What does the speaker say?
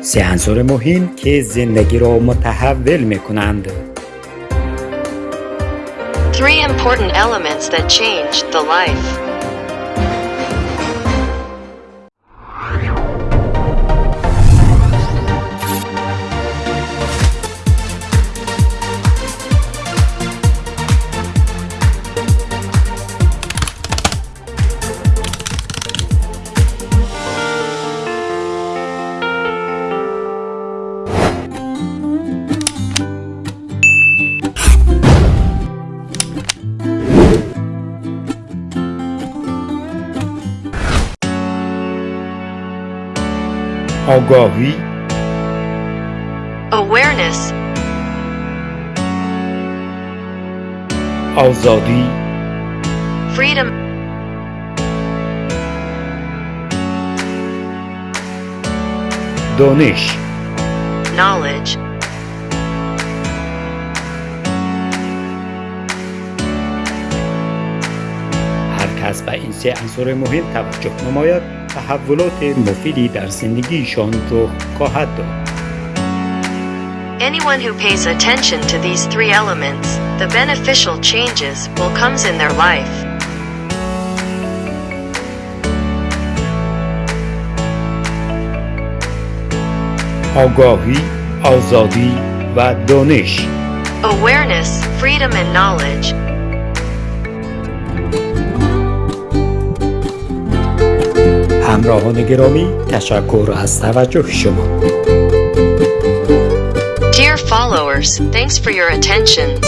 سه عنصر مهم که زندگی را متحول می کنند Three important elements that changed the life. آگاهی. Awareness, آزادی. Freedom, دانش. Knowledge, هر کس به این سه عنصر مهم توجه نماید. تحولات مفیدی در زندگیشان رخ خواهد داد Anyone who pays attention to these three elements, the beneficial changes will comes in their life. آگاهی آزادی و دانش Awareness, freedom and knowledge. همراهان گرامی تشکر از توجه شما Dear followers, thanks for your attentions.